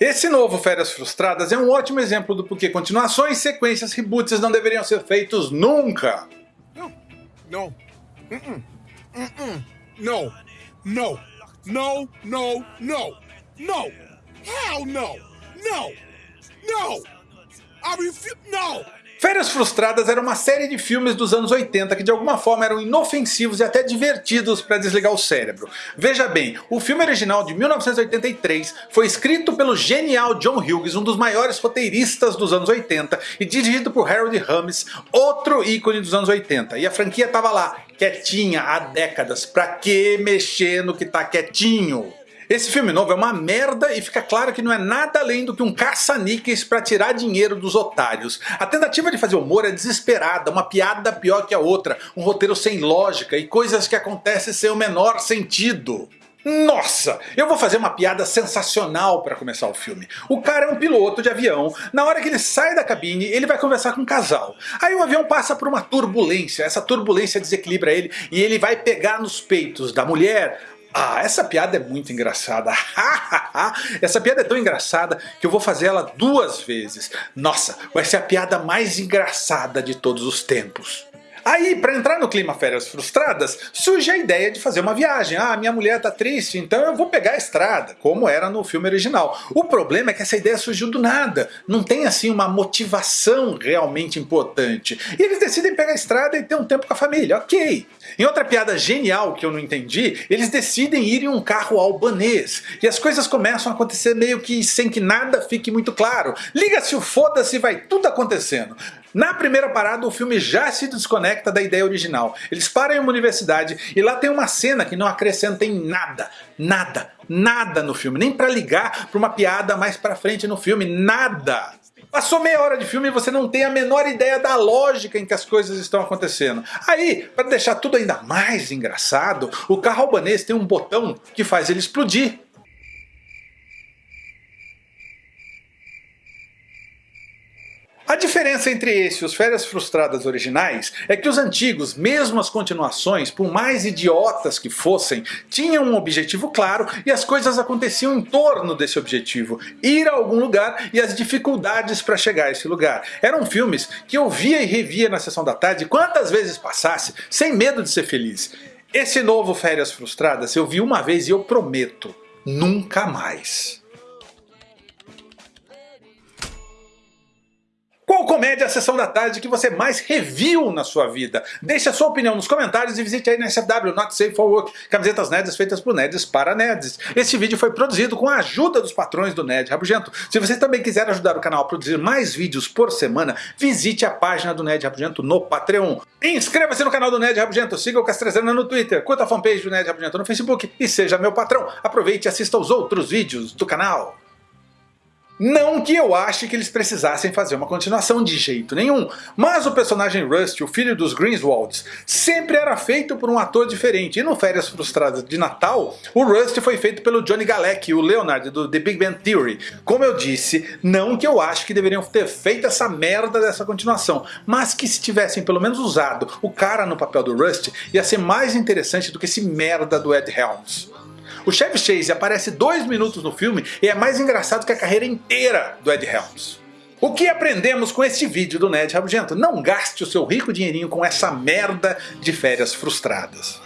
Esse novo Férias Frustradas é um ótimo exemplo do porquê continuações, sequências, reboots não deveriam ser feitos nunca. No, no, uh -uh. Uh no, no, no, no, no, no, hell no, no, no, I refuse, no. Férias Frustradas era uma série de filmes dos anos 80 que de alguma forma eram inofensivos e até divertidos para desligar o cérebro. Veja bem, o filme original de 1983 foi escrito pelo genial John Hughes, um dos maiores roteiristas dos anos 80 e dirigido por Harold Ramis, outro ícone dos anos 80. E a franquia estava lá, quietinha há décadas, pra que mexer no que tá quietinho? Esse filme novo é uma merda e fica claro que não é nada além do que um caça-níqueis pra tirar dinheiro dos otários. A tentativa de fazer humor é desesperada, uma piada pior que a outra, um roteiro sem lógica e coisas que acontecem sem o menor sentido. Nossa, eu vou fazer uma piada sensacional para começar o filme. O cara é um piloto de avião, na hora que ele sai da cabine ele vai conversar com um casal. Aí o avião passa por uma turbulência, essa turbulência desequilibra ele e ele vai pegar nos peitos da mulher, ah, essa piada é muito engraçada. essa piada é tão engraçada que eu vou fazer ela duas vezes. Nossa, vai ser a piada mais engraçada de todos os tempos. Aí, para entrar no clima férias frustradas, surge a ideia de fazer uma viagem. Ah, minha mulher tá triste, então eu vou pegar a estrada, como era no filme original. O problema é que essa ideia surgiu do nada, não tem assim uma motivação realmente importante. E eles decidem pegar a estrada e ter um tempo com a família, ok. Em outra piada genial que eu não entendi, eles decidem ir em um carro albanês. E as coisas começam a acontecer meio que sem que nada fique muito claro. Liga-se o foda-se vai tudo acontecendo. Na primeira parada o filme já se desconecta da ideia original. Eles param em uma universidade e lá tem uma cena que não acrescenta em nada, nada, nada no filme. Nem pra ligar pra uma piada mais pra frente no filme, nada. Passou meia hora de filme e você não tem a menor ideia da lógica em que as coisas estão acontecendo. Aí, para deixar tudo ainda mais engraçado, o carro albanês tem um botão que faz ele explodir. A diferença entre esse e os Férias Frustradas originais é que os antigos, mesmo as continuações, por mais idiotas que fossem, tinham um objetivo claro e as coisas aconteciam em torno desse objetivo, ir a algum lugar e as dificuldades para chegar a esse lugar. Eram filmes que eu via e revia na sessão da tarde quantas vezes passasse, sem medo de ser feliz. Esse novo Férias Frustradas eu vi uma vez e eu prometo, nunca mais. Comédia a sessão da tarde que você mais reviu na sua vida? Deixe a sua opinião nos comentários e visite aí na SFW Not Safe for Work, camisetas nerds feitas por nerds para nerds. Este vídeo foi produzido com a ajuda dos patrões do Nerd Rabugento. Se você também quiser ajudar o canal a produzir mais vídeos por semana, visite a página do Nerd Rabugento no Patreon. Inscreva-se no canal do Nerd Rabugento, siga o Castrezana no Twitter, curta a fanpage do Nerd Rabugento no Facebook e seja meu patrão. Aproveite e assista aos outros vídeos do canal. Não que eu ache que eles precisassem fazer uma continuação de jeito nenhum, mas o personagem Rust, o filho dos Greenswalds, sempre era feito por um ator diferente, e no Férias Frustradas de Natal, o Rust foi feito pelo Johnny Galecki, o Leonard do The Big Bang Theory. Como eu disse, não que eu acho que deveriam ter feito essa merda dessa continuação, mas que se tivessem pelo menos usado o cara no papel do Rust, ia ser mais interessante do que esse merda do Ed Helms. O Chevy Chase aparece dois minutos no filme e é mais engraçado que a carreira inteira do Ed Helms. O que aprendemos com este vídeo do Ned Rabugento? Não gaste o seu rico dinheirinho com essa merda de férias frustradas.